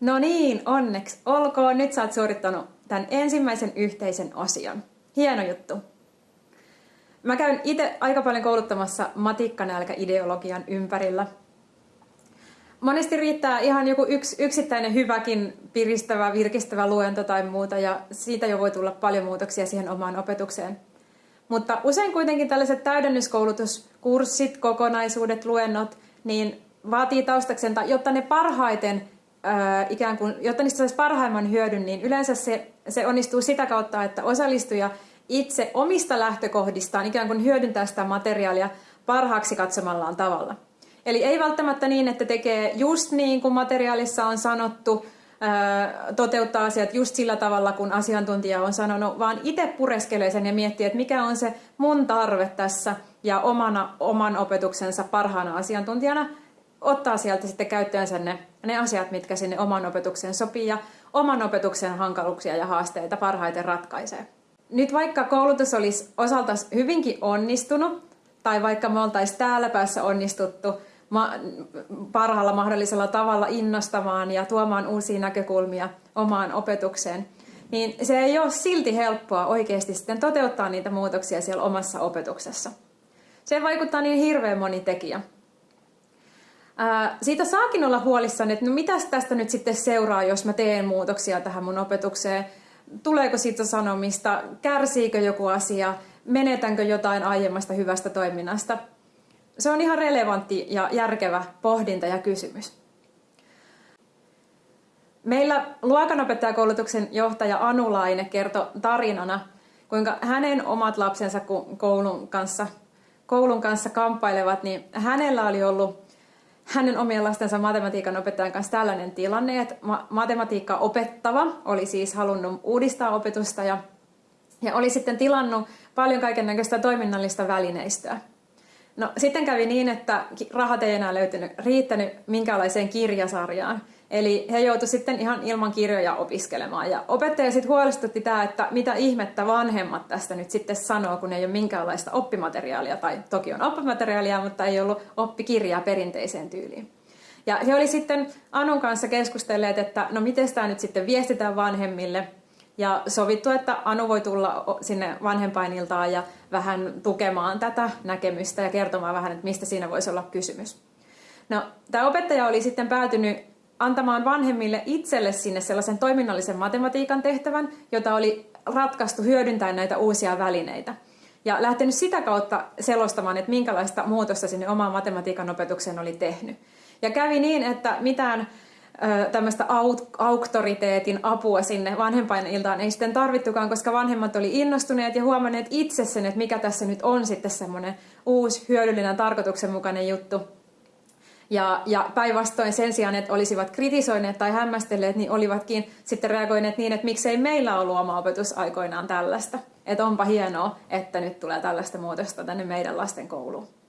No niin, onneksi olkoon. Nyt sä oot suorittanut tämän ensimmäisen yhteisen osion. Hieno juttu. Mä käyn itse aika paljon kouluttamassa matikkanälkä-ideologian ympärillä. Monesti riittää ihan joku yks, yksittäinen hyväkin piristävä, virkistävä luento tai muuta, ja siitä jo voi tulla paljon muutoksia siihen omaan opetukseen. Mutta usein kuitenkin tällaiset täydennyskoulutuskurssit, kokonaisuudet, luennot, niin vaatii taustaksen, jotta ne parhaiten ikään kuin, jotta niistä saisi parhaimman hyödyn, niin yleensä se, se onnistuu sitä kautta, että osallistuja itse omista lähtökohdistaan ikään kuin hyödyntää sitä materiaalia parhaaksi katsomallaan tavalla. Eli ei välttämättä niin, että tekee just niin kuin materiaalissa on sanottu, toteuttaa asiat just sillä tavalla, kun asiantuntija on sanonut, vaan itse pureskelee sen ja miettii, että mikä on se mun tarve tässä ja omana, oman opetuksensa parhaana asiantuntijana ottaa sieltä sitten käyttöönsä ne, ne asiat, mitkä sinne oman opetukseen sopii ja oman opetuksen hankaluuksia ja haasteita parhaiten ratkaisee. Nyt vaikka koulutus olisi osalta hyvinkin onnistunut, tai vaikka me oltaisiin täällä päässä onnistuttu ma- parhaalla mahdollisella tavalla innostamaan ja tuomaan uusia näkökulmia omaan opetukseen, niin se ei ole silti helppoa oikeasti sitten toteuttaa niitä muutoksia siellä omassa opetuksessa. Se vaikuttaa niin hirveän moni tekijä. Ää, siitä saakin olla huolissani, että no mitäs tästä nyt sitten seuraa, jos mä teen muutoksia tähän mun opetukseen. Tuleeko siitä sanomista, kärsiikö joku asia, menetänkö jotain aiemmasta hyvästä toiminnasta. Se on ihan relevantti ja järkevä pohdinta ja kysymys. Meillä luokanopettajakoulutuksen johtaja Anu Laine kertoi tarinana, kuinka hänen omat lapsensa koulun kanssa, koulun kanssa kamppailevat, niin hänellä oli ollut hänen omien lastensa matematiikan opettajan kanssa tällainen tilanne, että ma- matematiikka opettava oli siis halunnut uudistaa opetusta ja, ja oli sitten tilannut paljon kaiken näköistä toiminnallista välineistöä. No sitten kävi niin, että rahat ei enää löytynyt, riittänyt minkäänlaiseen kirjasarjaan. Eli he joutuivat sitten ihan ilman kirjoja opiskelemaan. Ja opettaja sitten huolestutti tämä, että mitä ihmettä vanhemmat tästä nyt sitten sanoo, kun ei ole minkäänlaista oppimateriaalia. Tai toki on oppimateriaalia, mutta ei ollut oppikirjaa perinteiseen tyyliin. Ja he oli sitten Anun kanssa keskustelleet, että no miten tämä nyt sitten viestitään vanhemmille. Ja sovittu, että Anu voi tulla sinne vanhempainiltaan ja vähän tukemaan tätä näkemystä ja kertomaan vähän, että mistä siinä voisi olla kysymys. No, tämä opettaja oli sitten päätynyt antamaan vanhemmille itselle sinne sellaisen toiminnallisen matematiikan tehtävän, jota oli ratkaistu hyödyntäen näitä uusia välineitä. Ja lähtenyt sitä kautta selostamaan, että minkälaista muutosta sinne omaan matematiikan opetukseen oli tehnyt. Ja kävi niin, että mitään tämmöistä auktoriteetin apua sinne vanhempainiltaan ei sitten tarvittukaan, koska vanhemmat oli innostuneet ja huomanneet itse sen, että mikä tässä nyt on sitten semmoinen uusi, hyödyllinen, tarkoituksenmukainen juttu. Ja, ja päinvastoin sen sijaan, että olisivat kritisoineet tai hämmästelleet, niin olivatkin sitten reagoineet niin, että miksei meillä ollut oma opetus aikoinaan tällaista. Että onpa hienoa, että nyt tulee tällaista muutosta tänne meidän lasten kouluun.